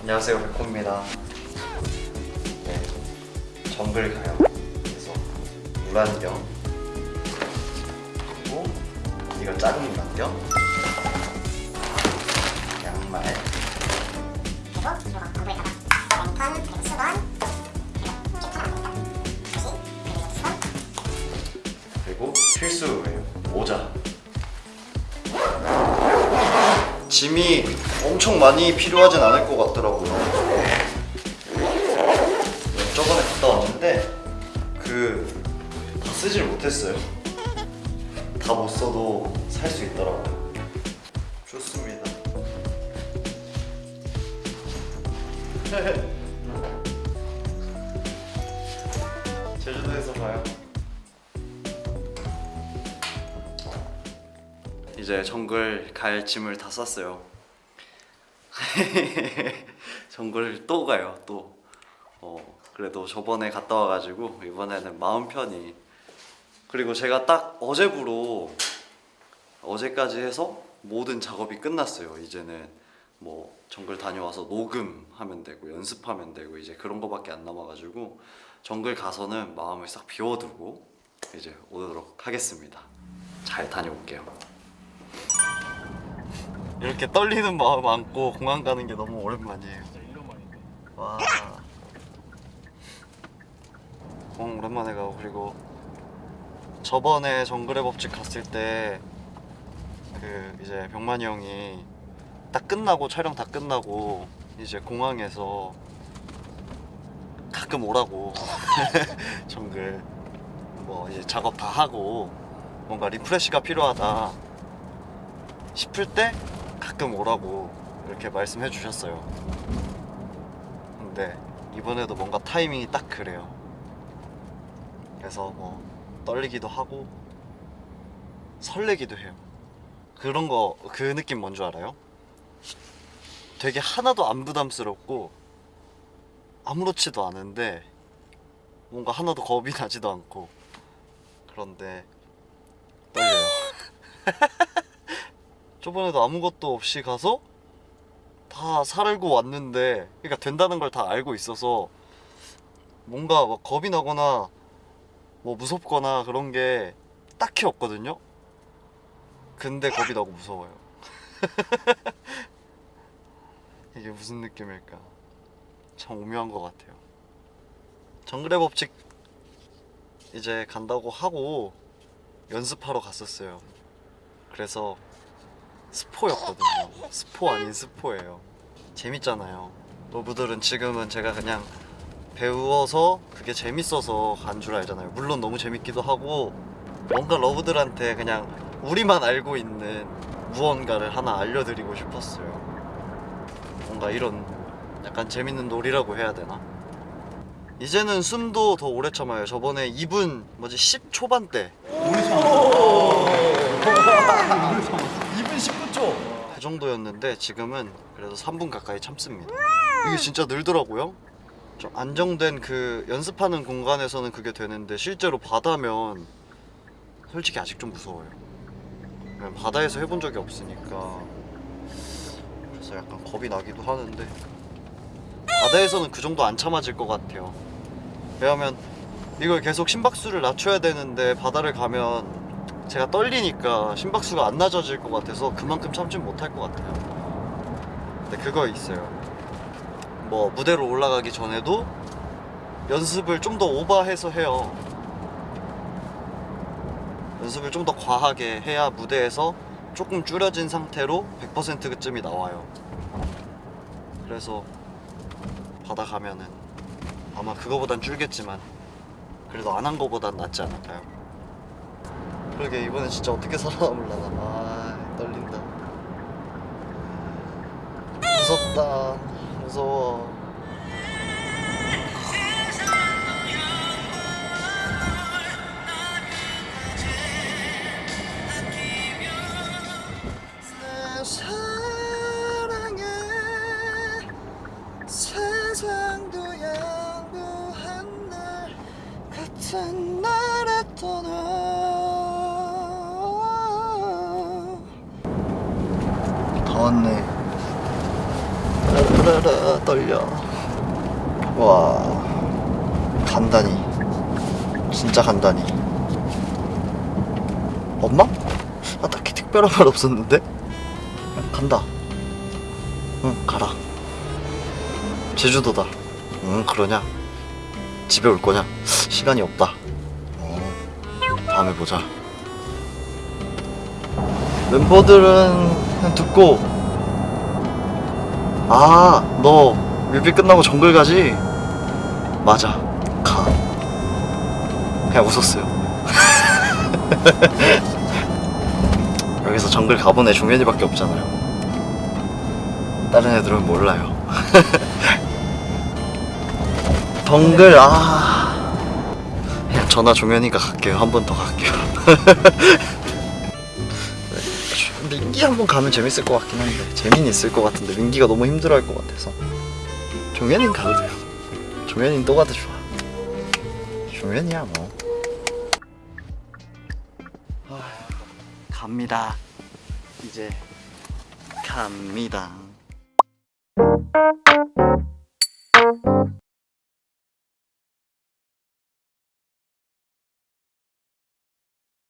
안녕하세요 백호입니다. 네, 정글 가요. 그래서 물안경. 그리고 이거 작은 물안경. 양말. 그리고 저랑 공부에 가다 랜턴 수건 그리고 수건 그리고 필수예요. 모자 짐이 엄청 많이 필요하진 않을 것 같더라고요. 저번에 갔다 왔는데 그 다 쓰질 못했어요. 다 못 써도 살 수 있더라고요. 좋습니다. 제주도에서 봐요 이제 정글 갈 짐을 다 쌌어요. 정글 또 가요 또. 어 그래도 저번에 갔다 와가지고 이번에는 마음 편히. 그리고 제가 딱 어제부로 어제까지 해서 모든 작업이 끝났어요. 이제는 뭐 정글 다녀와서 녹음하면 되고 연습하면 되고 이제 그런 거밖에 안 남아가지고 정글 가서는 마음을 싹 비워두고 이제 오도록 하겠습니다. 잘 다녀올게요. 이렇게 떨리는 마음 안고 공항 가는 게 너무 오랜만이에요. 와. 공항 오랜만에 가고 그리고 저번에 정글의 법칙 갔을 때 그 이제 병만이 형이 딱 끝나고 촬영 다 끝나고 이제 공항에서 가끔 오라고 정글 뭐 이제 작업 다 하고 뭔가 refresh가 필요하다 싶을 때 가끔 오라고 이렇게 말씀해 주셨어요. 근데 이번에도 뭔가 타이밍이 딱 그래요. 그래서 뭐 떨리기도 하고 설레기도 해요. 그런 거 그 느낌 뭔 줄 알아요? 되게 하나도 안 부담스럽고 아무렇지도 않은데 뭔가 하나도 겁이 나지도 않고 그런데 떨려요. 저번에도 아무것도 없이 가서 다 살고 왔는데 그러니까 된다는 걸 다 알고 있어서 뭔가 막 겁이 나거나 뭐 무섭거나 그런 게 딱히 없거든요. 근데 겁이 나고 무서워요. 이게 무슨 느낌일까? 참 오묘한 것 같아요. 정글의 법칙 이제 간다고 하고 연습하러 갔었어요. 그래서 스포였거든요. 스포 아닌 스포예요. 재밌잖아요. 러브들은 지금은 제가 그냥 배워서 그게 재밌어서 간 줄 알잖아요. 물론 너무 재밌기도 하고 뭔가 러브들한테 그냥 우리만 알고 있는 무언가를 하나 알려드리고 싶었어요. 뭔가 이런 약간 재밌는 놀이라고 해야 되나? 이제는 숨도 더 오래 참아요. 저번에 2분 뭐지 10 초반대 2분 19초 그 정도였는데 지금은 그래도 3분 가까이 참습니다. 이게 진짜 늘더라고요. 좀 안정된 그 연습하는 공간에서는 그게 되는데 실제로 바다면 솔직히 아직 좀 무서워요. 바다에서 해본 적이 없으니까 그래서 약간 겁이 나기도 하는데 바다에서는 그 정도 안 참아질 것 같아요. 왜냐면 이걸 계속 심박수를 낮춰야 되는데 바다를 가면 제가 떨리니까 심박수가 안 낮아질 것 같아서 그만큼 참진 못할 것 같아요. 근데 그거 있어요. 뭐 무대로 올라가기 전에도 연습을 좀 더 오버해서 해요. 연습을 좀 더 과하게 해야 무대에서 조금 줄여진 상태로 100% 그쯤이 나와요. 그래서 바다 가면은 아마 그거보단 줄겠지만 그래도 안 한 거보단 낫지 않을까요? 그러게 이번엔 진짜 어떻게 살아남을라나. 아 떨린다. 무섭다. 무서워. 같은 날에 떠나 다 왔네. 라라라 떨려. 와 간단히. 진짜 간단히. 엄마? 아 딱히 특별한 말 없었는데? 간다. 응 가라. 제주도다. 응 그러냐? 집에 올 거냐? 시간이 없다. 어, 다음에 보자. 멤버들은 그냥 듣고 아 너 뮤비 끝나고 정글 가지? 맞아. 가. 그냥 웃었어요. 여기서 정글 가본 애 종현이밖에 없잖아요. 다른 애들은 몰라요. 정글 아. 그냥 전화 종현이가 갈게요. 한 번 더 갈게요 민기 한번 가면 재밌을 것 같긴 한데 재미는 있을 것 같은데 민기가 너무 힘들어할 것 같아서. 종현이는 가도 돼요. 종현이는 또 가도 좋아. 종현이야 뭐. 갑니다. 이제 갑니다